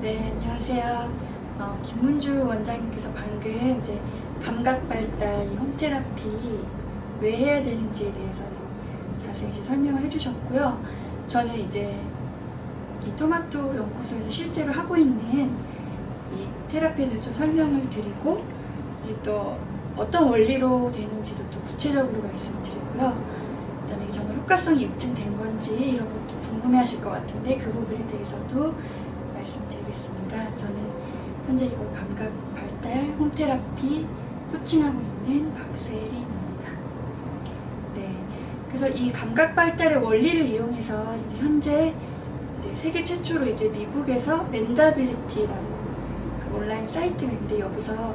네, 안녕하세요. 어, 김문주 원장님께서 방금 이제 감각 발달, 이 홈테라피 왜 해야 되는지에 대해서는 자세히 설명을 해주셨고요. 저는 이제 이 토마토 연구소에서 실제로 하고 있는 이 테라피에 대해서 좀 설명을 드리고 이게 또 어떤 원리로 되는지도 또 구체적으로 말씀을 드리고요. 그다음에 정말 효과성이 입증된 건지 이런 것도 궁금해하실 것 같은데 그 부분에 대해서도 말씀드리겠습니다. 저는 현재 이거 감각 발달 홈테라피 코칭하고 있는 박세린입니다. 네, 그래서 이 감각 발달의 원리를 이용해서 이제 현재 이제 세계 최초로 이제 미국에서 멘다빌리티라는 그 온라인 사이트가 있는데 여기서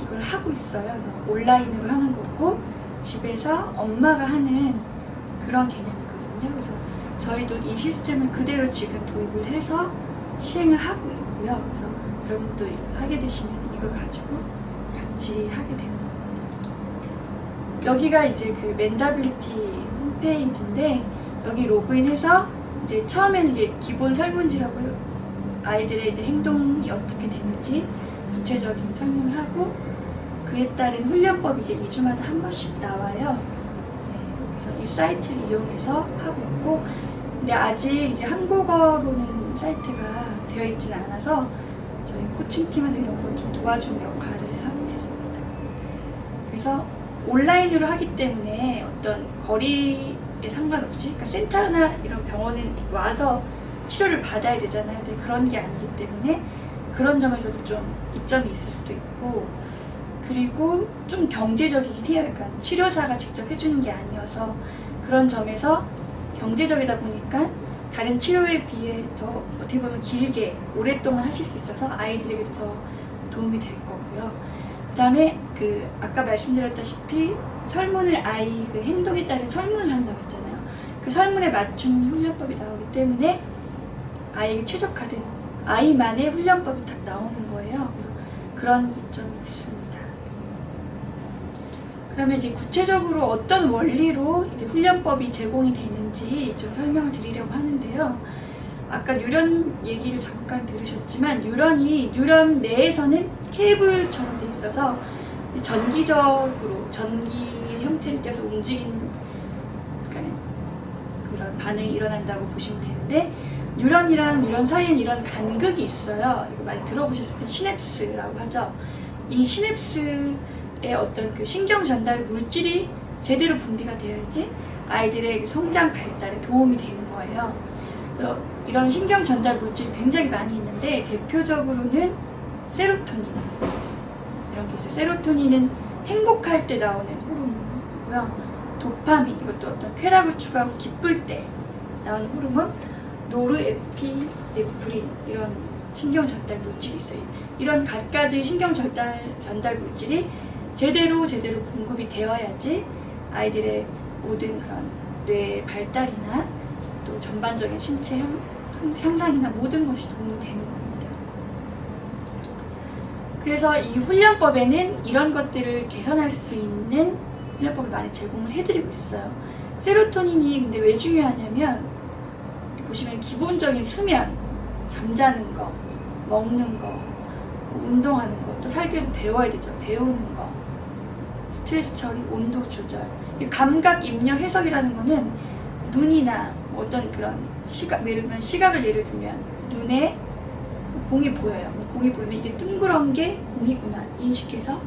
이걸 하고 있어요. 그래서 온라인으로 하는 거고 집에서 엄마가 하는 그런 개념이거든요. 그래서 저희도 이 시스템을 그대로 지금 도입을 해서 시행을 하고 있고요. 그래서 여러분도 하게 되시면 이걸 가지고 같이 하게 되는 겁니다. 여기가 이제 그 멘다빌리티 홈페이지인데 여기 로그인해서 이제 처음에는 이게 기본 설문지라고 아이들의 이제 행동이 어떻게 되는지 구체적인 설명을 하고 그에 따른 훈련법이 이제 2주마다 한 번씩 나와요. 네, 그래서 이 사이트를 이용해서 하고 있고 근데 아직 이제 한국어로는 사이트가 되어 있지는 않아서 저희 코칭팀에서 이런 걸 좀 도와주는 역할을 하고 있습니다. 그래서 온라인으로 하기 때문에 어떤 거리에 상관없이 그러니까 센터나 이런 병원에 와서 치료를 받아야 되잖아요. 근데 그런 게 아니기 때문에 그런 점에서도 좀 이점이 있을 수도 있고 그리고 좀 경제적이긴 해요. 그러니까 치료사가 직접 해주는 게 아니어서 그런 점에서 경제적이다 보니까 다른 치료에 비해 더 어떻게 보면 길게 오랫동안 하실 수 있어서 아이들에게도 더 도움이 될 거고요. 그 다음에 그 아까 말씀드렸다시피 설문을 아이 그 행동에 따른 설문을 한다고 했잖아요. 그 설문에 맞춘 훈련법이 나오기 때문에 아이에게 최적화된 아이만의 훈련법이 딱 나오는 거예요. 그래서 그런 이점이 있습니다. 그러면 이제 구체적으로 어떤 원리로 이제 훈련법이 제공이 되 는지 좀 설명을 드리려고 하는데요. 아까 뉴런 얘기를 잠깐 들으셨지만 뉴런이 뉴런 내에서는 케이블처럼 돼 있어서 전기적으로 전기 형태를 떼서 움직이는 그런 반응이 일어난다고 보시면 되는데 뉴런이랑 뉴런 사이에는 이런 간극이 있어요. 이거 많이 들어보셨을 때 시냅스라고 하죠. 이 시냅스의 어떤 그 신경 전달 물질이 제대로 분비가 되어야지 아이들의 그 성장 발달에 도움이 되는 거예요. 이런 신경 전달 물질이 굉장히 많이 있는데 대표적으로는 세로토닌 이런 게 있어요. 세로토닌은 행복할 때 나오는 호르몬이고요. 도파민 이것도 어떤 쾌락을 추구하고 기쁠 때 나오는 호르몬 노르에피네프린 이런 신경 전달 물질이 있어요. 이런 갖가지 신경 전달 전달 물질이 제대로 제대로 공급이 되어야지 아이들의 모든 그런 뇌 발달이나 또 전반적인 신체 형, 향상이나 모든 것이 도움이 되는 겁니다. 그래서 이 훈련법에는 이런 것들을 개선할 수 있는 훈련법을 많이 제공을 해드리고 있어요. 세로토닌이 근데 왜 중요하냐면 보시면 기본적인 수면, 잠자는 거, 먹는 거, 운동하는 거, 또 살기 위해서 배워야 되죠. 배우는 거, 스트레스 처리, 온도 조절. 이 감각 입력 해석이라는 거는 눈이나 어떤 그런 시각, 예를 들면 시각을 예를 들면 눈에 공이 보여요. 공이 보이면 이게 둥그런 게 공이구나 인식해서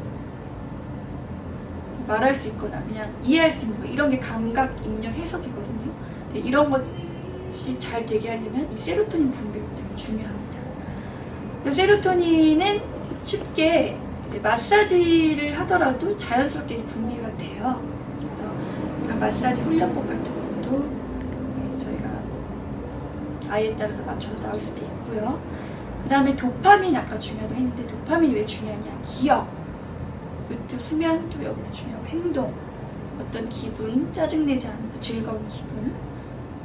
말할 수 있거나 그냥 이해할 수 있는 거 이런 게 감각 입력 해석이거든요. 이런 것이 잘 되게 하려면 이 세로토닌 분비가 굉장히 중요합니다. 세로토닌은 쉽게 마사지를 하더라도 자연스럽게 분비가 돼요. 마사지 훈련법 같은 것도 네, 저희가 아이에 따라서 맞춰서 나올 수도 있고요. 그 다음에 도파민 아까 중요하다고 했는데 도파민이 왜 중요하냐? 기억. 그것도 수면 또 여기도 중요하고 행동. 어떤 기분 짜증내지 않고 즐거운 기분.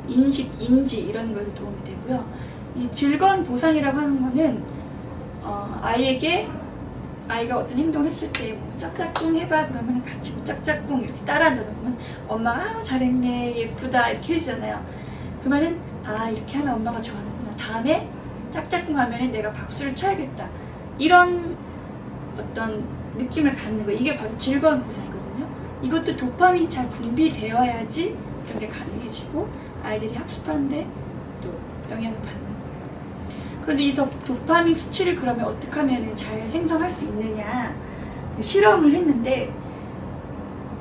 인식 인지 이런 것에 도움이 되고요. 이 즐거운 보상이라고 하는 거는 어, 아이에게 아이가 어떤 행동을 했을 때 뭐 짝짝꿍 해봐. 그러면 같이 뭐 짝짝꿍 이렇게 따라한다 그러면 엄마가 아 잘했네. 예쁘다. 이렇게 해주잖아요. 그러면은 아 이렇게 하면 엄마가 좋아하는구나. 다음에 짝짝꿍 하면 내가 박수를 쳐야겠다. 이런 어떤 느낌을 갖는 거 이게 바로 즐거운 보상이거든요. 이것도 도파민이 잘 분비되어야지 이런 게 가능해지고 아이들이 학습하는데 또 영향을 받는. 그런데 이 도- 도파민 수치를 그러면 어떻게 하면 잘 생성할 수 있느냐 실험을 했는데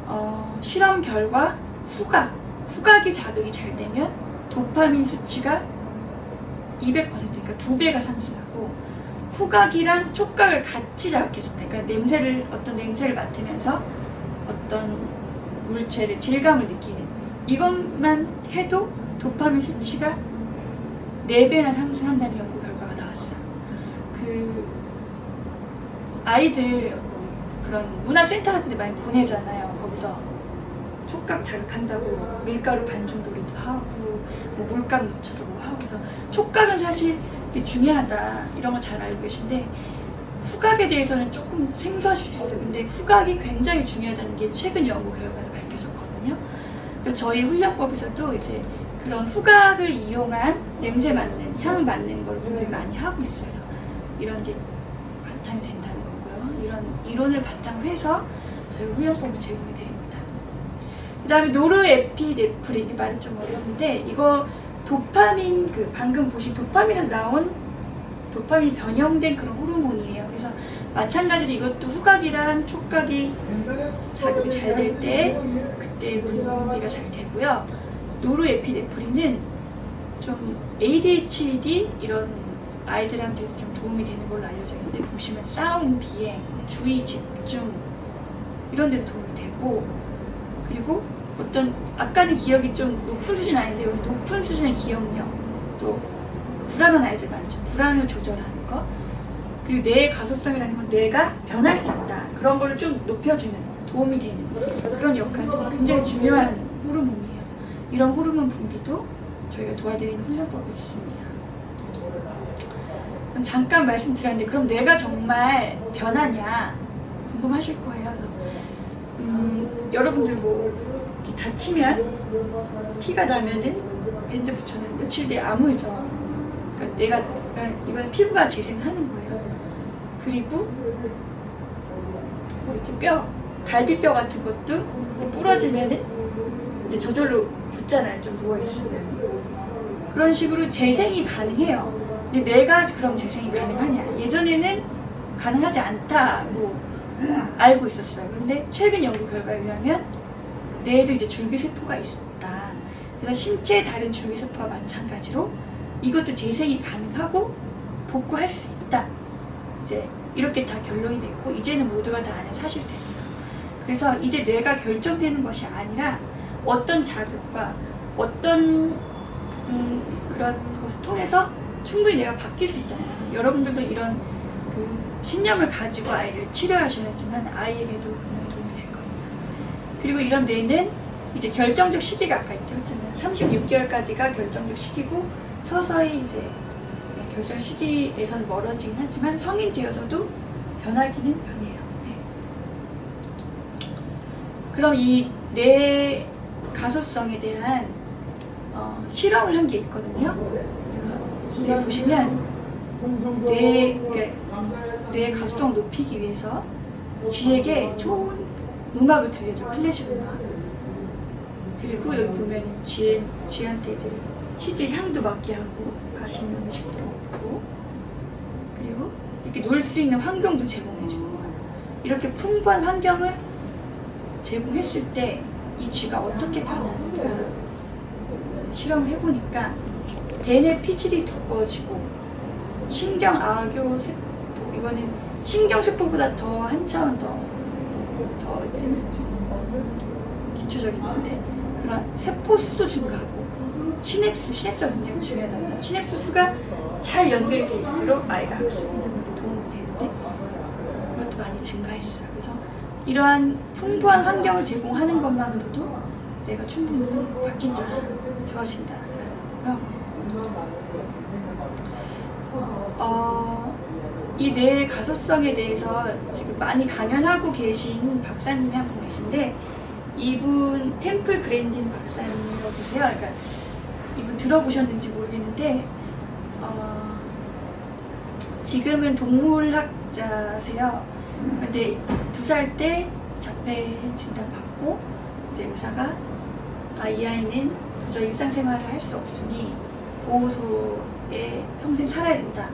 어, 실험 결과 후각 후각이 자극이 잘 되면 도파민 수치가 200% 그러니까 두 배가 상승하고 후각이랑 촉각을 같이 자극했을 때 그러니까 냄새를 어떤 냄새를 맡으면서 어떤 물체를 질감을 느끼는 이것만 해도 도파민 수치가 4배나 상승한다는 연구 결과가 나왔어요. 그 아이들 그런 문화센터 같은 데 많이 보내잖아요. 거기서 촉각 자극한다고 밀가루 반죽 놀이도 하고 뭐 물감 묻혀서 뭐 하고 그래서 촉각은 사실 중요하다 이런 거 잘 알고 계신데 후각에 대해서는 조금 생소하실 수 있어요. 근데 후각이 굉장히 중요하다는 게 최근 연구 결과에서 밝혀졌거든요. 저희 훈련법에서도 이제 그런 후각을 이용한 냄새 맡는, 향 맡는 걸 굉장히 많이 하고 있어요. 이런 게 바탕이 된다는 거고요. 이런 이론을 바탕으로 해서 저희 훈련법을 제공해 드립니다. 그 다음에 노르에피네프린, 이 말이 좀 어려운데, 이거 도파민, 그 방금 보신 도파민에서 나온 도파민 변형된 그런 호르몬이에요. 그래서 마찬가지로 이것도 후각이랑 촉각이 자극이 잘 될 때 그때 분비가 잘 되고요. 노르에피네프린은 좀 ADHD 이런 아이들한테도 좀 도움이 되는 걸로 알려져 있는데 보시면 싸움, 비행, 주의, 집중 이런 데도 도움이 되고 그리고 어떤 아까는 기억이 좀 높은 수준 아닌데 여기 높은 수준의 기억력 또 불안한 아이들 많죠. 불안을 조절하는 거. 그리고 뇌의 가소성이라는 건 뇌가 변할 수 있다. 그런 거를 좀 높여주는, 도움이 되는 그런 역할도 굉장히 중요한 호르몬이에요. 이런 호르몬 분비도 저희가 도와드리는 훈련법이 있습니다. 그럼 잠깐 말씀드렸는데, 그럼 뇌가 정말 변하냐? 궁금하실 거예요. 음, 여러분들 뭐, 다치면, 피가 나면은 밴드 붙여놓으면 며칠 뒤에 아물죠. 그러니까 내가 그러니까 이건 피부가 재생하는 거예요. 그리고 뭐 이렇게 뼈, 갈비뼈 같은 것도 부러지면은 이제 저절로 붙잖아요. 좀 누워 있으면 그런 식으로 재생이 가능해요. 근데 뇌가 그럼 재생이 가능하냐? 예전에는 가능하지 않다고 알고 있었어요. 그런데 최근 연구 결과에 의하면 뇌에도 이제 줄기세포가 있다. 그래서 신체 다른 줄기세포와 마찬가지로 이것도 재생이 가능하고 복구할 수 있다. 이제 이렇게 다 결론이 됐고 이제는 모두가 다 아는 사실이 됐어요. 그래서 이제 뇌가 결정되는 것이 아니라 어떤 자극과 어떤 음, 그런 것을 통해서 충분히 내가 바뀔 수 거예요. 여러분들도 이런 그 신념을 가지고 아이를 치료하셔야지만 아이에게도 분명 도움이 될 겁니다. 그리고 이런 뇌는 이제 결정적 시기가 아까 있다고 했잖아요. 36개월까지가 결정적 시기고 서서히 이제 네, 결정 시기에선 멀어지긴 하지만 성인 되어서도 변하기는 변해요. 네. 그럼 이 뇌 가소성에 대한 어, 실험을 한 게 있거든요. 여기 보시면 뇌, 그러니까 뇌 가소성 높이기 위해서 쥐에게 좋은 음악을 들려줘 클래식 음악. 그리고 여기 보면은 쥐, 쥐한테 이제 치즈 향도 맡게 하고 맛있는 음식도 먹고 그리고 이렇게 놀 수 있는 환경도 제공해 주는 거예요. 이렇게 풍부한 환경을 제공했을 때 이 쥐가 어떻게 변하는가 실험을 해보니까 대뇌 피질이 두꺼워지고 신경 악교 세포 이거는 신경 세포보다 더 한 차원 더, 더 이제 기초적인 건데 그런 세포 수도 증가하고 시냅스, 시냅스가 굉장히 중요하다고. 시냅스 수가 잘 연결이 될수록 아이가 학습이나 그런 데 도움이 되는데 그것도 많이 증가했어요. 그래서 이러한 풍부한 환경을 제공하는 것만으로도 내가 충분히 바뀐다, 좋아진다라는 거고요. 어, 이 뇌의 가소성에 대해서 지금 많이 강연하고 계신 박사님이 한 분 계신데 이분 템플 그랜딘 박사님이라고 계세요. 그러니까 이분 들어보셨는지 모르겠는데 어, 지금은 동물학자세요. 근데 두 살 때 자폐 진단 받고 이제 의사가 아, 이 아이는 도저히 일상생활을 할 수 없으니 보호소에 평생 살아야 된다.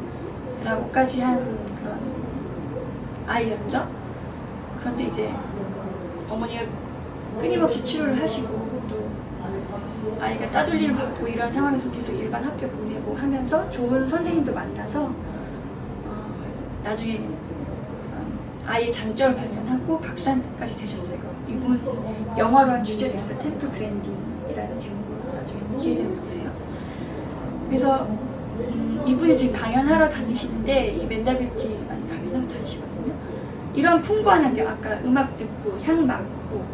라고까지 한 그런 아이였죠. 그런데 이제 어머니가 끊임없이 치료를 하시고 또 아이가 따돌림을 받고 이런 상황에서 계속 일반 학교 보내고 하면서 좋은 선생님도 만나서 어, 나중에는 아이의 장점을 발견하고 박사까지 되셨어요. 이분 영화로 한 주제도 있어요. 템플 그랜딩이라는 제목으로 나중에 기회 되면 보세요. 그래서 음, 이분이 지금 강연하러 다니시는데 이 맨다빌티 많이 강연하러 다니시거든요. 이런 풍부한 환경, 아까 음악 듣고 향 맡고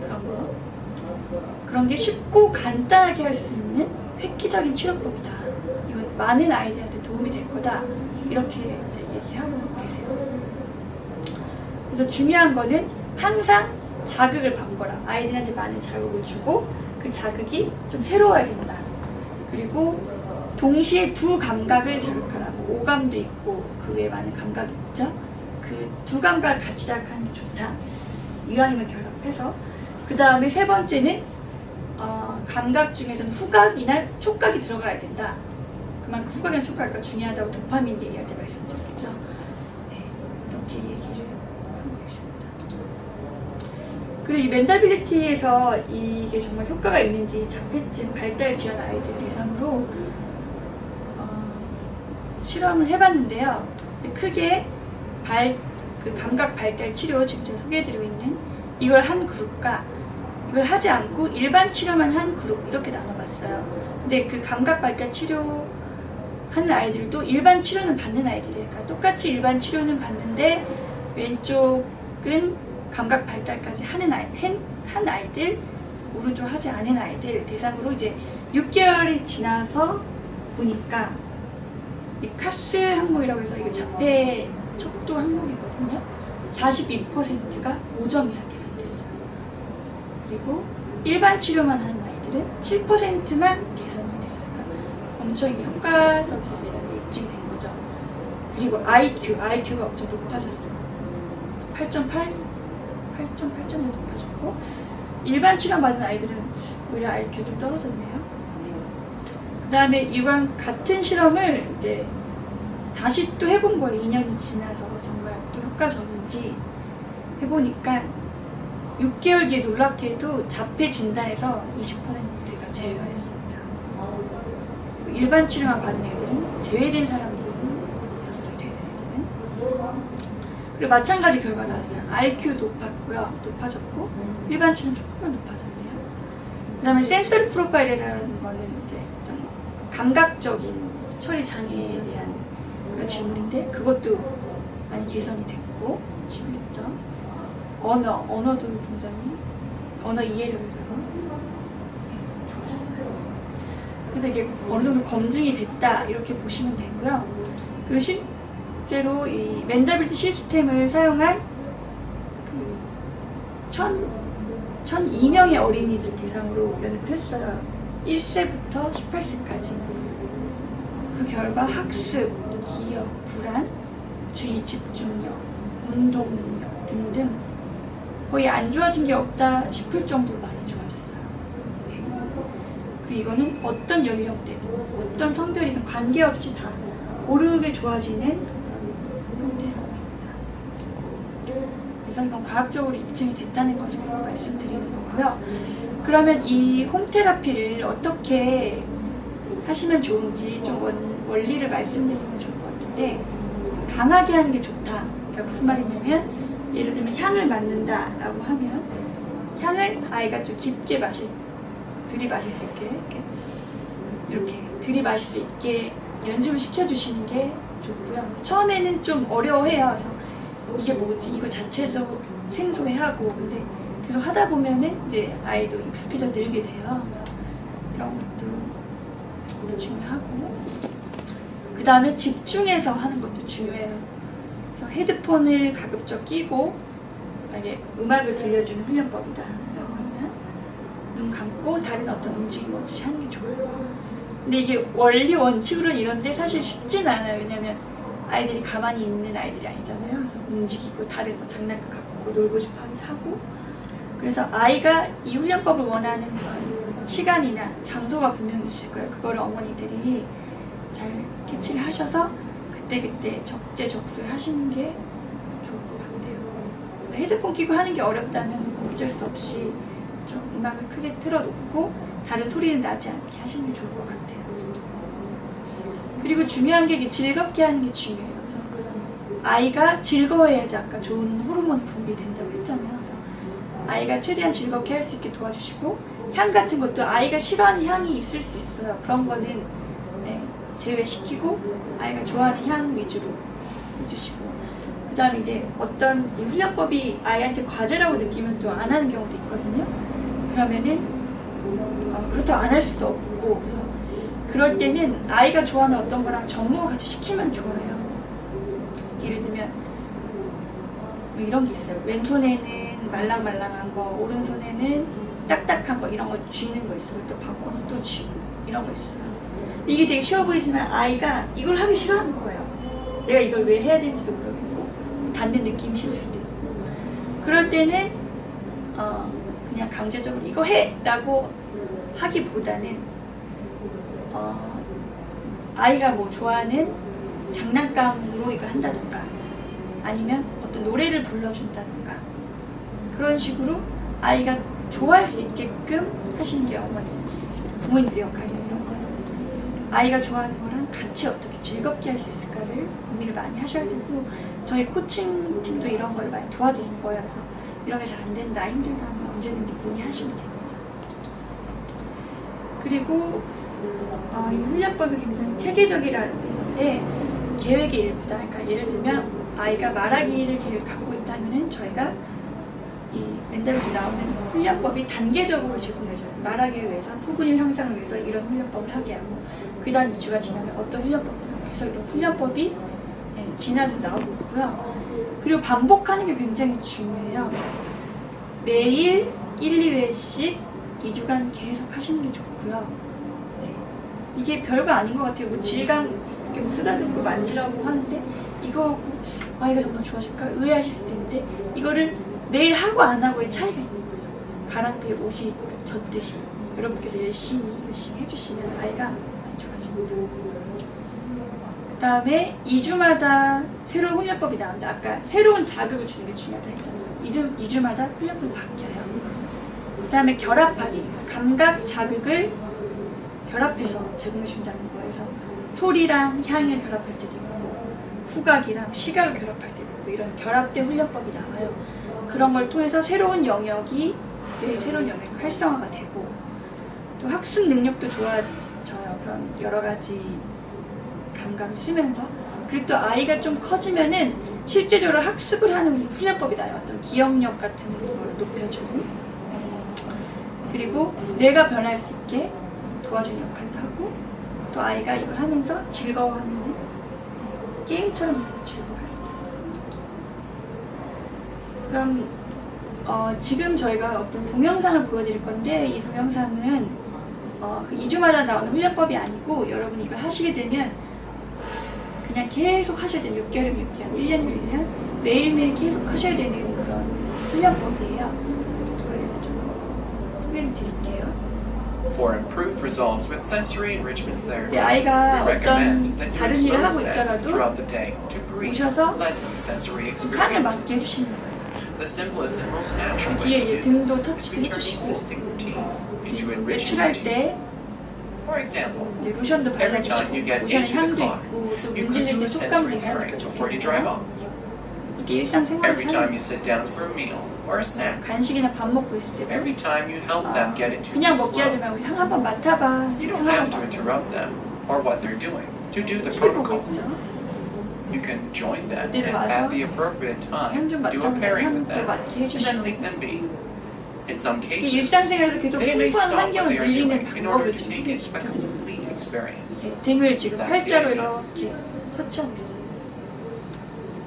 그런 거 그런 게 쉽고 간단하게 할 수 있는 획기적인 치료법이다. 이건 많은 아이들한테 도움이 될 거다. 이렇게 이제 얘기하고 계세요. 그래서 중요한 거는 항상 자극을 바꿔라. 아이들한테 많은 자극을 주고 그 자극이 좀 새로워야 된다. 그리고 동시에 두 감각을 자극하라. 뭐 오감도 있고 그 외에 많은 감각이 있죠. 그 두 감각을 같이 자극하는 게 좋다. 이왕이면 결합해서 그 다음에 세 번째는 어, 감각 중에서는 후각이나 촉각이 들어가야 된다. 그만큼 후각이나 촉각이 중요하다고 도파민 얘기할 때 말씀드렸죠. 네, 이렇게 얘기를 하고 계십니다. 그리고 이 멘탈빌리티에서 이게 정말 효과가 있는지 자폐증 발달 지원 아이들 대상으로 어, 실험을 해봤는데요. 크게 발, 그 감각 발달 치료 지금 제가 소개해드리고 있는 이걸 한 그룹과 이걸 하지 않고 일반 치료만 한 그룹 이렇게 나눠봤어요. 근데 그 감각 발달 치료 하는 아이들도 일반 치료는 받는 아이들이에요. 그러니까 똑같이 일반 치료는 받는데 왼쪽은 감각 발달까지 하는 아이, 한, 한 아이들, 오른쪽 하지 않은 아이들 대상으로 이제 6개월이 지나서 보니까 이 카스 항목이라고 해서 이거 자폐 척도 항목이거든요. 42%가 5점 이상 개선됐어요. 그리고 일반 치료만 하는 아이들은 7%만 개선이. 그러니까 엄청 이게 효과적이라는 게 입증이 된 거죠. 그리고 IQ, IQ가 엄청 높아졌어요. 8.8, 8.8점이 높아졌고 일반 치료 받은 아이들은 오히려 IQ가 좀 떨어졌네요. 그 다음에 이건 같은 실험을 이제 다시 또 해본 거예요. 2년이 지나서 정말 또 효과적인지 해보니까 6개월 뒤에 놀랍게도 자폐 진단에서 20%가 제외가 됐습니다. 일반 치료만 받은 애들은 제외된 사람들은 있었어요. 제외된 애들은. 그리고 마찬가지 결과 나왔어요. IQ 높았고요. 높아졌고 일반 치료는 조금만 높아졌네요. 그 다음에 센서리 프로파일이라는 거는 감각적인 처리 장애에 대한 그런 질문인데 그것도 많이 개선이 됐고 11점 언어, 언어도 굉장히 언어 이해력에 있어서 네, 좋아졌어요. 그래서 이게 어느 정도 검증이 됐다 이렇게 보시면 되고요. 그리고 실제로 이 맨다빌티 시스템을 사용한 그 천, 1002명의 어린이들 대상으로 연구를 했어요. 1세부터 18세까지. 그 결과 학습, 기억, 불안, 주의 집중력, 운동 능력 등등 거의 안 좋아진 게 없다 싶을 정도로 많이 좋아졌어요. 네. 그리고 이거는 어떤 연령대든 어떤 성별이든 관계없이 다 고르게 좋아지는. 그래서 이건 과학적으로 입증이 됐다는 것을 계속 말씀드리는 거고요. 그러면 이 홈테라피를 어떻게 하시면 좋은지 좀 원, 원리를 말씀드리면 좋을 것 같은데 강하게 하는 게 좋다. 그러니까 무슨 말이냐면 예를 들면 향을 맡는다 라고 하면 향을 아이가 좀 깊게 마실 들이마실 수 있게 이렇게, 이렇게 들이마실 수 있게 연습을 시켜주시는 게 좋고요. 처음에는 좀 어려워해요. 그래서 이게 뭐지? 이거 자체도 생소해하고 근데 계속 하다 보면은 이제 아이도 익숙해져 늘게 돼요. 이런 것도 중요하고 그 다음에 집중해서 하는 것도 중요해요. 그래서 헤드폰을 가급적 끼고 만약에 음악을 들려주는 훈련법이다 라고 하면 눈 감고 다른 어떤 움직임 없이 하는 게 좋아요. 근데 이게 원리 원칙으로는 이런데 사실 쉽진 않아요. 왜냐면 아이들이 가만히 있는 아이들이 아니잖아요. 그래서 움직이고 다른 뭐 장난감 갖고 놀고 싶어 하기도 하고 그래서 아이가 이 훈련법을 원하는 그런 시간이나 장소가 분명히 있을 거예요. 그거를 어머니들이 잘 캐치를 하셔서 그때그때 적재적소에 하시는 게 좋을 것 같아요. 헤드폰 끼고 하는 게 어렵다면 어쩔 수 없이 좀 음악을 크게 틀어놓고 다른 소리는 나지 않게 하시는 게 좋을 것 같아요. 그리고 중요한 게 즐겁게 하는 게 중요해요. 그래서 아이가 즐거워야지 아까 좋은 호르몬 분비된다고 했잖아요. 아이가 최대한 즐겁게 할 수 있게 도와주시고 향 같은 것도 아이가 싫어하는 향이 있을 수 있어요. 그런 거는 네, 제외시키고 아이가 좋아하는 향 위주로 해주시고 그 다음에 이제 어떤 이 훈련법이 아이한테 과제라고 느끼면 또 안 하는 경우도 있거든요. 그러면은 어, 그렇다고 안 할 수도 없고 그래서 그럴 때는 아이가 좋아하는 어떤 거랑 접목을 같이 시키면 좋아요. 예를 들면 뭐 이런 게 있어요. 왼손에는 말랑말랑한 거, 오른손에는 딱딱한 거 이런 거 쥐는 거 있어요. 또 바꿔서 또 쥐고 이런 거 있어요. 이게 되게 쉬워 보이지만 아이가 이걸 하기 싫어하는 거예요. 내가 이걸 왜 해야 되는지도 모르겠고 닿는 느낌이 싫을 수도 있고 그럴 때는 어, 그냥 강제적으로 이거 해 라고 하기보다는 어, 아이가 뭐 좋아하는 장난감으로 이걸 한다든가 아니면 어떤 노래를 불러준다든가 그런 식으로 아이가 좋아할 수 있게끔 하시는 게 어머니 부모님들의 역할이에요 이런 거. 아이가 좋아하는 거랑 같이 어떻게 즐겁게 할 수 있을까를 고민을 많이 하셔야 되고 저희 코칭 팀도 이런 걸 많이 도와드릴 거예요. 그래서 이런 게 잘 안 된다 힘들다 하면 언제든지 문의하시면 됩니다. 그리고 어, 이 훈련법이 굉장히 체계적이라는 건데 계획의 일부다. 그러니까 예를 들면 아이가 말하기를 계획 갖고 있다면은 저희가 이 멘탈리티 나오는 훈련법이 단계적으로 제공해줘요. 말하기를 위해서 소근육 향상을 위해서 이런 훈련법을 하게 하고 그 다음 2주가 지나면 어떤 훈련법을 하고 그래서 이런 훈련법이 예, 지나서 나오고 있고요. 그리고 반복하는 게 굉장히 중요해요. 매일 1, 2회씩 2주간 계속 하시는 게 좋고요. 네. 이게 별거 아닌 것 같아요. 뭐 질감 이렇게 뭐 쓰다듬고 만지라고 하는데 이거 아이가 정말 좋아질까 의아하실 수도 있는데 이거를 매일 하고 안 하고의 차이가 있는 거예요. 가랑비에 옷이 젖듯이 여러분께서 열심히 열심히 해주시면 아이가 많이 좋아집니다. 그 다음에 2주마다 새로운 훈련법이 나옵니다. 아까 새로운 자극을 주는 게 중요하다 했잖아요. 2주, 2주마다 훈련법이 바뀌어요. 그 다음에 결합하기. 감각 자극을 결합해서 제공해 준다는 거예요. 그래서 소리랑 향을 결합할 때도 있고, 후각이랑 시각을 결합할 때도 있고, 이런 결합된 훈련법이 나와요. 그런 걸 통해서 새로운 영역이, 뇌의 새로운 영역이 활성화가 되고, 또 학습 능력도 좋아져요. 그런 여러 가지 감각을 쓰면서. 그리고 또 아이가 좀 커지면은 실제적으로 학습을 하는 훈련법이 나요. 어떤 기억력 같은 걸 높여주는. 그리고 뇌가 변할 수 있게 도와주는 역할도 하고 또 아이가 이걸 하면서 즐거워하면은 네, 게임처럼 있어요. 그럼 어, 지금 저희가 어떤 동영상을 보여드릴 건데 이 동영상은 어, 그 2주마다 나오는 훈련법이 아니고 여러분이 이걸 하시게 되면 그냥 계속 하셔야 돼요. 6개월이면 6개월, 1년이면 1년 매일매일 계속 하셔야 되는 그런 훈련법이에요. 그래서 좀 소개를 드릴게요. For improved results with sensory enrichment therapy, 이제 아이가 we recommend 어떤 that you 다른 일을 하고 expose them 있다가도 throughout the day to brief, 오셔서 sensory 칸을 맞게 experiences. 해주시는 거예요. the simplest and most natural way to do this is with turning existing routines into enriching routines. For example, every time you get into the car, you could do a sensory break before you drive off. Every time you sit down for a meal or a snack, every time you help them get into new flows, you don't have to interrupt them or what they're doing to do the protocol 있죠 You can join them 그때도 and 와서 at the appropriate time 향 좀 do a 맡아보고 pairing with 향도 them 맡게 and then 해주시고 leave them be. In some 이 cases, 일상생활에서 계속 they may 풍부한 stop what 환경을 they are 늘리는 doing in order 방법을 to 좀 make it a 소개시켜드려요 complete experience. 등을 지금 That's the 팔자로 idea. 이렇게 터치하고 있어요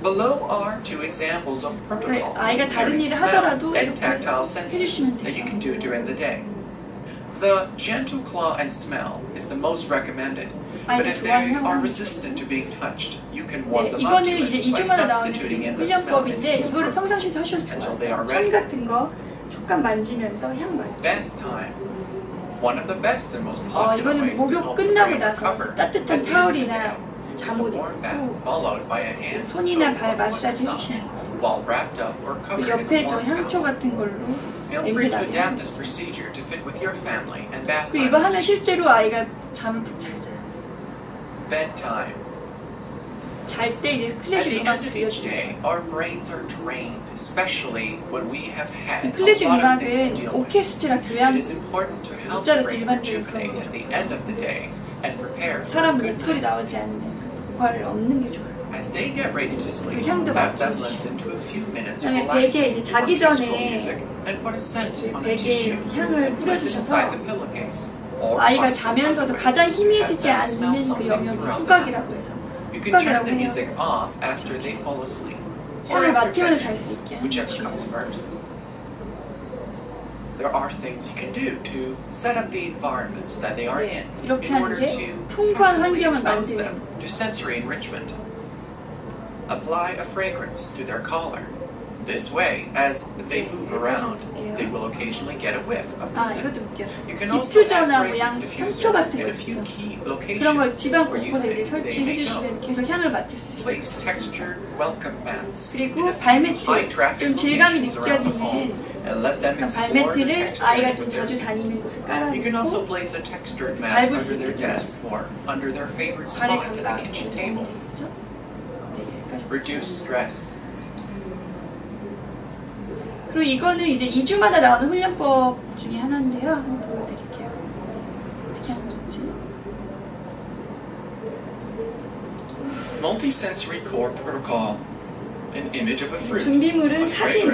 Below are two examples of protocols 아이가 다른 during 일을 smell 하더라도 and 이렇게 tactile 해주시면 senses that 돼요. you can do during the day. The gentle claw and smell is the most recommended But 아이가 if 좋아하는 they are 향을 resistant to being touched, you can warm 네, them up to 이거는 이제 it by 2주마다 나오는 substituting in the smelling 훈련법인데 food 이거를 group. 평상시에도 하셔도 Until they are 좋아요. 천 ready. 같은 거 촉감 만지면서 향 맡고 Bath time. One of the best and most 어, popular 이거는 ways to 목욕 help the 끝나고 brain 나서 recover at 따뜻한 the end of the 타올이나 day is a 잠옷 warm bath 입고 followed by a hand 손이나 soak 발 or foot 마사지 massage 해주시는 while wrapped up or 그 covered in 옆에 a 저 warm 향초 towel. 같은 걸로 Feel 냄새 free to 나게 adapt this procedure to fit with your family and bath 그 time 이거 하면 routines. 실제로 아이가 잠을 푹 잘 자요. Bedtime. 잘 때 이제 At 클래식 the 음악 end of each 들려주고 day, our brains are drained, especially when we have had a 클래식 lot of things to 음악은 deal with. 오케스트라 It 교향 is important to help 목자로 the brain 일반적인 rejuvenate 그런 at the end of the day and prepare for a 사람 good 목소리 night's 나오지 않는 그 보컬을 없는 게 좋아요. As they get ready to sleep, 그 향도 have them 맡아주시고. listen to a few minutes of 그다음에 relaxing 베개에 이제 자기 or peaceful 전에 music and put a scent 그 on a 베개에 tissue 향을 and place it 뿌려주셔서 inside the pillowcase. Or 아이가 find some other 자면서도 way 가장 to 희미해지지 have them smell 않는 그 something 영역을 throughout the night. 후각이라고 해서 You can turn 후각이라고 the 해요. music off after they fall asleep. Or 향을 after 맡으면 잘 bedtime, 수 있게 하는 whichever 거죠. comes first. There are things you can do to set up the environments that they are 네, in 이렇게 in order 하는데 to 풍부한 passively 환경을 expose 만들어요. them to sensory enrichment. Apply a fragrance to their collar. This way, as they move around, they will occasionally get a whiff of the 아 scent. 이것도 웃겨. You can also add 디퓨저나 뭐 양 fragrance 향초 diffusers 같은 in 거 a few 있죠. key 그런 걸 locations 집안 where you 곳곳에 이제 think they 설치해 may go. 주시면 계속 향을 맡을 수 있어요. Place textured welcome mats in 그리고 a few 발매트, high traffic 좀 질감이 locations around the 느껴지는 home and let them 그런 explore the 발매트를 아이가 좀 textures with their 자주 feet. 다니는 곳에 You can also 깔아놓고 place a textured mat 밟을 수 under their 있게 desk or under their favorite 발의 spot at the 감각이 kitchen 도움이 table. 되겠죠? 네, 여기까지 Reduce stress. 그리고 이거는 이제 2주마다 나오는 훈련법 중에 하나인데요. 한번 보여드릴게요. 어떻게 하는 건지. Multisensory core protocol. An image of a fruit. 준비물은 A 사진.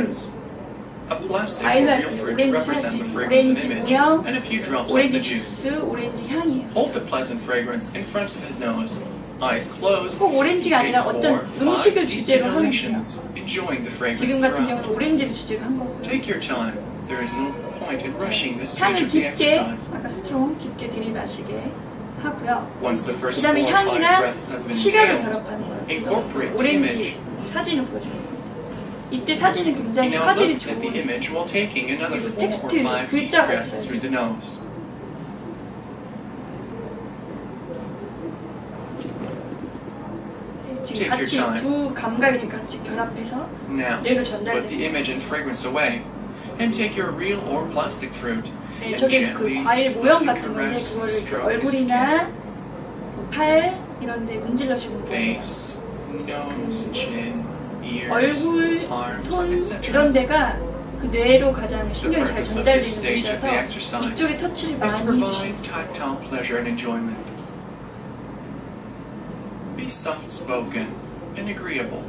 A plastic or fruit 오렌지 represent the fragrance and 오렌지 image, and a few drops of 오렌지 the juice. 주스, 오렌지 향이에요. Hold the pleasant fragrance in front of his nose. Eyes closed. 꼭 오렌지가 He 아니라 takes 어떤 four, five 음식을 deep 주제로 하면 돼요. inhalations, enjoying the fragrance 지금 같은 throughout. 경우는 오렌지를 주제로 한 거고요. Take your time. There is no point in rushing this stage 향을 of the 깊게, exercise. 아까 스트롱 깊게 들이마시게 하고요. Once the 그 first 다음에 four or five 향이랑 breaths have been 시각을 inhaled, 결합하는 거예요. 그래서 incorporate the 오렌지 image. 사진을 보여주는 겁니다. 이때 사진은 He 굉장히 now 화질이 looks at the 좋은 image while taking another 그리고 four or 텍스트, five deep 글자가 breaths 없어요. 지금 같이. 두 감각이 지금 같이 결합해서 Now, 뇌로 put the image and fragrance away, and take your real or plastic fruit 네, 저게 그 과일 모형 같은 건데 skin, 얼굴이나 뭐팔 이런 데 문질러 주는 거예요. face, nose, chin, ears, 얼굴, arms, 손. 이런 데가 그 뇌로 가장 신경이 잘 전달되는 exercise 이쪽에 터치를 많이 해주시고 Be soft-spoken and agreeable.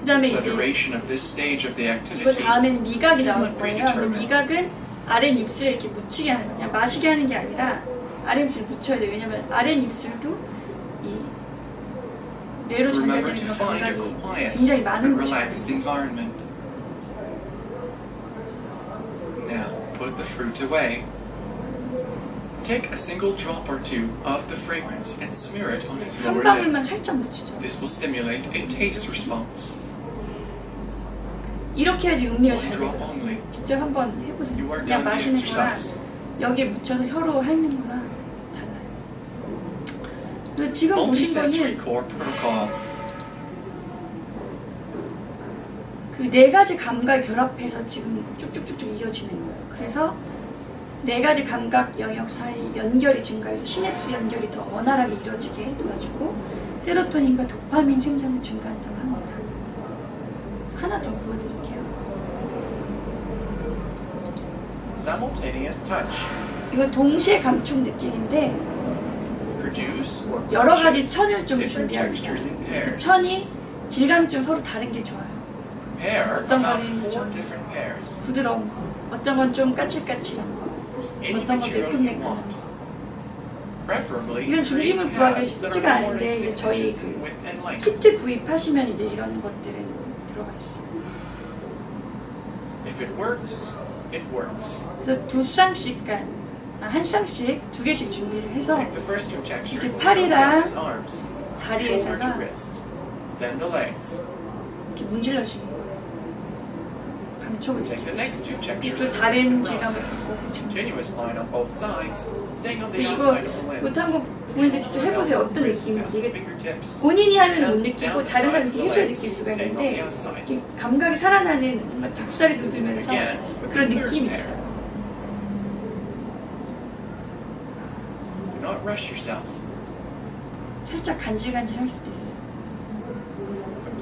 그 다음에 The 이제 duration of this stage of the 이거 activity 다음엔 미각이 It's 나올 not 거예요. 근데 predetermined. 미각은 아래 입술에 이렇게 묻히게 하는 거예요. 그냥 마시게 하는 게 아니라 아래 입술에 묻혀야 돼요. 왜냐면 아래 입술도 이 뇌로 Remember 전달되는 to 그런 find a 감각이 quiet 굉장히 and 많은 relaxed 곳이거든요. environment. Now, put the fruit away. Take a single drop or two of the fragrance and smear it on his 한 lower lip. 살짝 묻히죠. This will stimulate a taste response. 이렇게 해야지 음미가 잘 only. 직접 한번 해보세요. 그냥 마시는 거랑. 여기에 묻혀서 혀로 핥는 거랑 달라요. 근데 지금 보신 거는. 그 네 가지 감각 결합해서 지금 쭉쭉쭉쭉 이어지는 거예요. 그래서 네 가지 감각 영역 사이 연결이 증가해서 시냅스 연결이 더 원활하게 이루어지게 도와주고 세로토닌과 도파민 생산이 증가한다고 합니다. 하나 더 보여드릴게요. 이건 동시에 감촉 느끼기인데 or 여러 가지 천을 좀 준비합니다. 그. 천이 질감이 좀 서로 다른 게 좋아요. 어떤 거는 좀. 부드러운 거, 어떤 건 좀 까칠까칠한 거, 어떤 you 매끈매끈한. 거. 이런 create 구하기 쉽지가 않은데 저희 그. 키트 구입하시면 이제 이런 것들은 들어가 있어요. 그래서 두 쌍씩, 그러니까 한 쌍씩 두 개씩 준비를 해서 이렇게 팔이랑 다리에다가. 이렇게 문질러주는 거예요. 감촉을 Take the 이렇게. next two textures 또 and 다른 질감을 이거 한번 부모님들 직접 해보세요. 어떤 느낌인지. 이게. 본인이 하면 못 느끼고 다른 the 해줘야 느낄 수가 있는데 감각이 살아나는 닭살이 돋으면서 그런 느낌이. 있어요. 살짝 간질간질 할 수도 있어요.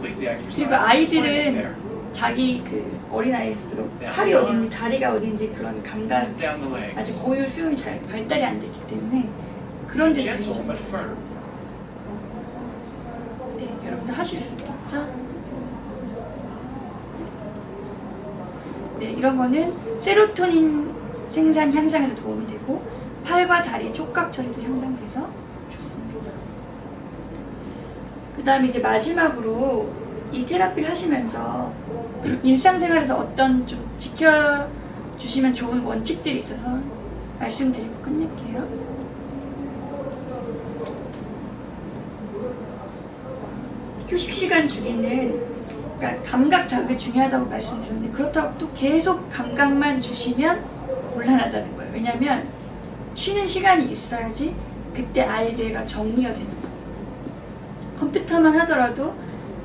그리고 아이들은. 자기 그 어린아이일수록 네, 팔이 어딘지 arms. 다리가 어딘지 그런 감각 아직. 고유 수용이 잘 발달이 안 됐기 때문에 그런 데는 좀. 네, 여러분들 하실 수 있겠죠? 네, 이런 거는 세로토닌 생산 향상에도 도움이 되고 팔과 다리의 촉각 처리도 향상돼서 좋습니다. 그 다음에 이제 마지막으로 이 테라피를 하시면서 일상생활에서 어떤 좀 지켜주시면 좋은 원칙들이 있어서 말씀드리고 끝낼게요. 휴식 시간 주기는 그러니까 감각 자극이 중요하다고 말씀드렸는데 그렇다고 또 계속 감각만 주시면 곤란하다는 거예요. 왜냐하면 쉬는 시간이 있어야지 그때 뇌가 정리가 되는 거예요. 컴퓨터만 하더라도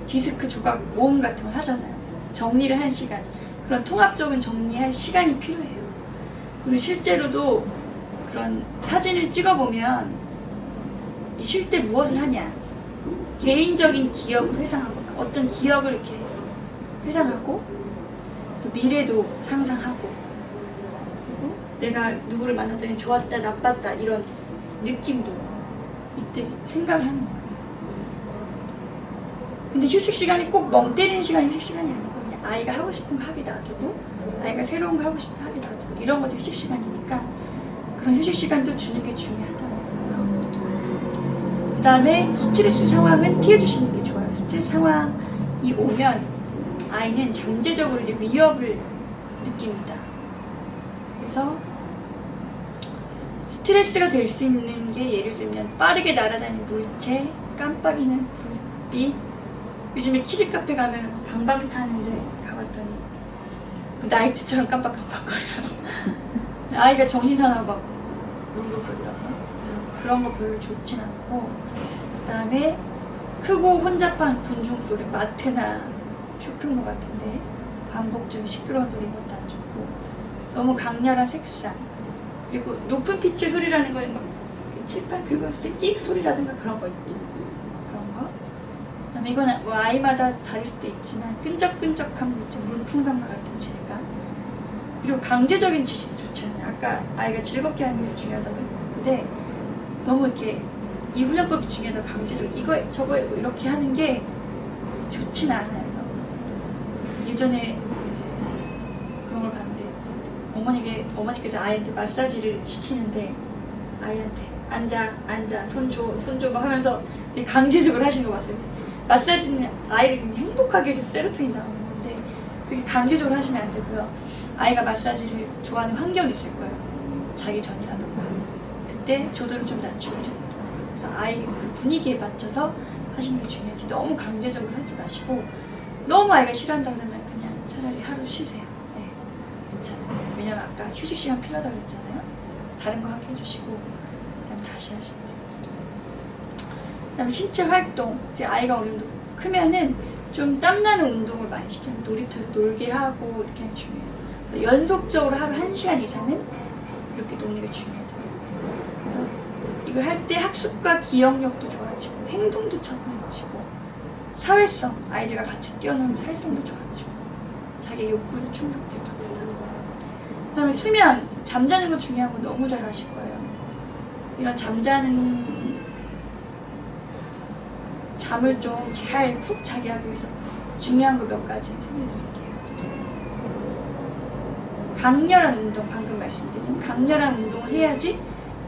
디스크 조각 모음 같은 걸 하잖아요. 정리를 한 시간. 그런 통합적인 정리할 시간이 필요해요. 그리고 실제로도 그런 사진을 찍어보면 쉴 때 무엇을 하냐. 개인적인 기억을 회상하고 어떤 기억을 이렇게 회상하고 또 미래도 상상하고 그리고 내가 누구를 만났더니 좋았다 나빴다 이런 느낌도 이때 생각을 하는 거예요. 근데 휴식 시간이 꼭 멍 때리는 시간이 휴식 시간이 그냥 아이가 하고 싶은 거 하게 놔두고 아이가 새로운 거 하고 싶은 거 하게 놔두고 이런 것도 휴식 시간이니까 그런 휴식 시간도 주는 게 중요하다는 거고요. 그 다음에 스트레스 상황은 피해 주시는 게 좋아요. 스트레스 상황이 오면 아이는 잠재적으로 이제 위협을 느낍니다. 그래서 스트레스가 될 수 있는 게 예를 들면 빠르게 날아다니는 물체, 깜빡이는 불빛. 요즘에 키즈 카페 가면 방방 타는데 가봤더니 그 나이트처럼 깜빡깜빡거려요. 아이가 정신 사나워 막 울고 그러더라고요. 그런 거 별로 좋진 않고 그다음에 크고 혼잡한 군중 소리 마트나 쇼핑몰 같은데 반복적인 시끄러운 소리 것도 안 좋고 너무 강렬한 색상 그리고 높은 피치 소리라는 거는 막 칠판 긁었을 때 끽 소리라든가 그런 거 있죠 그다음에 이건 뭐 아이마다 다를 수도 있지만 끈적끈적한 물풍선과 같은 질감 그리고 강제적인 지시도 좋지 않아요 아까 아이가 즐겁게 하는 게 중요하다고 했는데 너무 이렇게 이 훈련법이 중요하다고 강제적으로 이거 저거 이렇게 하는 게 좋진 않아요. 예전에 이제 그런 걸 봤는데 어머니게 어머니께서 아이한테 마사지를 시키는데 아이한테 앉아 앉아 손 줘 손 줘 막 하면서 되게 강제적으로 하시는 거 봤어요. 마사지는 아이를 그냥 행복하게 해서 세로토닌 나오는 건데 그렇게 강제적으로 하시면 안 되고요. 아이가 마사지를 좋아하는 환경이 있을 거예요. 자기 전이라던가 그때 조도를 좀 낮추고 줍니다. 그래서 아이 그 분위기에 맞춰서 하시는 게 중요하지 너무 강제적으로 하지 마시고 너무 아이가 싫어한다 그러면 그냥 차라리 하루 쉬세요. 네, 괜찮아요. 왜냐면 아까 휴식 시간 필요하다고 그랬잖아요. 다른 거 하게 해주시고 그다음 다시 돼요. 그다음 신체 활동 이제 아이가 어느 정도 크면은 좀 땀나는 운동을 많이 시켜요. 놀이터에서 놀게 하고 이렇게 하는 게 중요해요. 연속적으로 하루 1시간 이상은 이렇게 게 중요해요. 그래서 이걸 할 때 학습과 기억력도 좋아지고 행동도 차분해지고 사회성 아이들과 같이 뛰어놀면 사회성도 좋아지고 자기 욕구도 충족되고 합니다. 그 다음에 수면 잠자는 거 중요한 거 너무 잘 아실 거예요. 이런 잠자는 잠을 좀 잘 푹 자게 하기 위해서 중요한 거 몇 가지 설명해 드릴게요. 강렬한 운동 방금 말씀드린 강렬한 운동을 해야지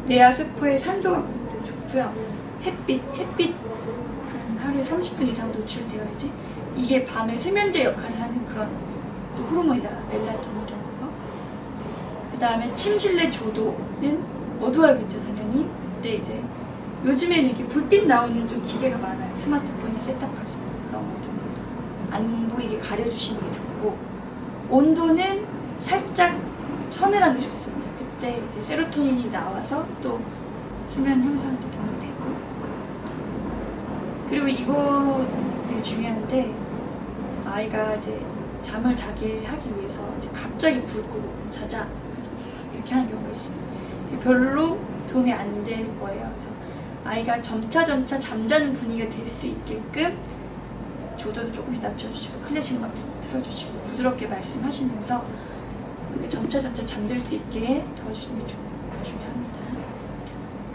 뇌와 세포에 산소가 공급돼 좋고요. 햇빛 햇빛 한 하루에 30분 이상 노출되어야지 이게 밤에 수면제 역할을 하는 그런 또 호르몬이다 멜라토닌이라는 거 다음에 침실내 조도는 어두워야겠죠 당연히. 그때 이제 요즘에는 이렇게 불빛 나오는 좀 기계가 많아요. 스마트폰에 셋업할 수 있는 그런 거 좀 안 보이게 가려주시는 게 좋고 온도는 살짝 서늘한 게 좋습니다. 그때 이제 세로토닌이 나와서 또 수면 향상에 도움이 되고 그리고 이거 되게 중요한데 아이가 이제 잠을 자게 하기 위해서 갑자기 불 끄고 자자 이렇게 하는 경우가 있습니다. 별로 도움이 안 될 거예요. 그래서 아이가 점차 점차 잠자는 분위기가 될 수 있게끔 조도도 조금씩 낮춰주시고 클래식 음악 틀어주시고 부드럽게 말씀하시면서 이렇게 점차 점차 잠들 수 있게 도와주시는 게 주, 중요합니다.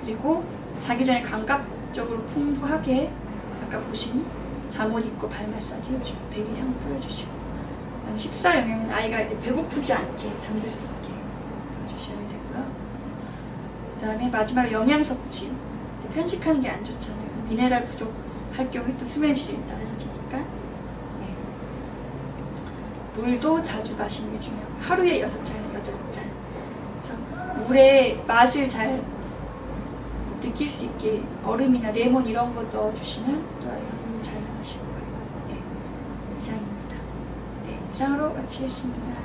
그리고 자기 전에 감각적으로 풍부하게 아까 보신 잠옷 입고 발 마사지 해주고 베개 향 뿌려주시고 식사 영양은 아이가 이제 배고프지 않게 잠들 수 있게 도와주셔야 되고요. 그 다음에 마지막으로 영양 섭취 편식하는 게 안 좋잖아요. 미네랄 부족할 경우에 또 수면 질이 낮아지니까 네. 물도 자주 마시는 게 중요하고 하루에 여섯 잔에서 여덟 잔 그래서 물의 맛을 잘 느낄 수 있게 얼음이나 레몬 이런 거 넣어주시면 또 아이가 물을 잘 마실 거예요. 네, 이상입니다. 네, 이상으로 마치겠습니다.